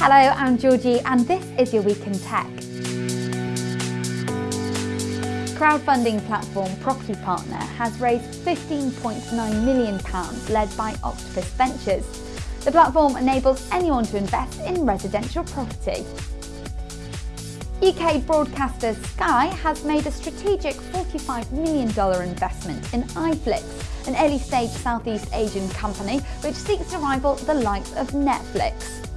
Hello, I'm Georgie and this is your Week in Tech. Crowdfunding platform Property Partner has raised £15.9 million led by Octopus Ventures. The platform enables anyone to invest in residential property. UK broadcaster Sky has made a strategic $45 million investment in iFlix, an early-stage Southeast Asian company which seeks to rival the likes of Netflix.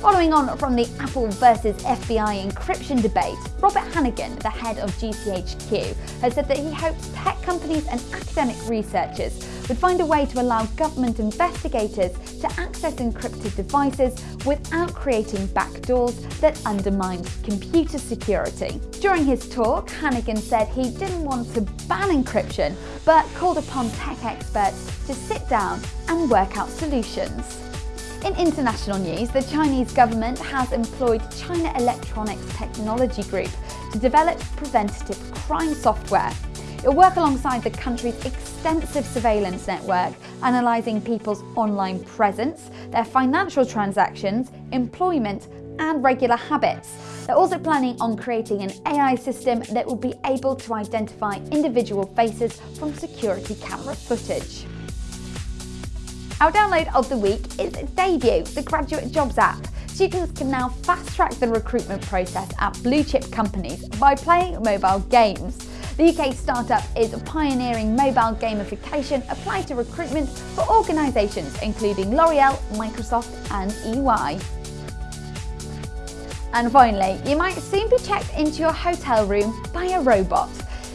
Following on from the Apple versus FBI encryption debate, Robert Hannigan, the head of GCHQ, has said that he hopes tech companies and academic researchers would find a way to allow government investigators to access encrypted devices without creating backdoors that undermine computer security. During his talk, Hannigan said he didn't want to ban encryption, but called upon tech experts to sit down and work out solutions. In international news, the Chinese government has employed China Electronics Technology Group to develop preventative crime software. It'll work alongside the country's extensive surveillance network, analysing people's online presence, their financial transactions, employment and regular habits. They're also planning on creating an AI system that will be able to identify individual faces from security camera footage. Our download of the week is Debut, the graduate jobs app. Students can now fast-track the recruitment process at blue-chip companies by playing mobile games. The UK startup is pioneering mobile gamification applied to recruitment for organisations including L'Oreal, Microsoft and EY. And finally, you might soon be checked into your hotel room by a robot.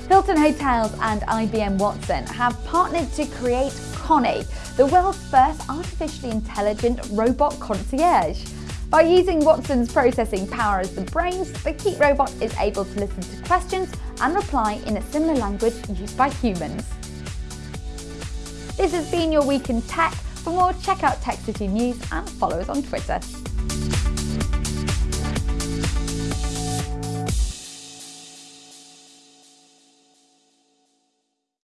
Hilton Hotels and IBM Watson have partnered to create Connie, the world's first artificially intelligent robot concierge. By using Watson's processing power as the brains, the Keep robot is able to listen to questions and reply in a similar language used by humans. This has been your Week in Tech. For more, check out Tech City News and follow us on Twitter.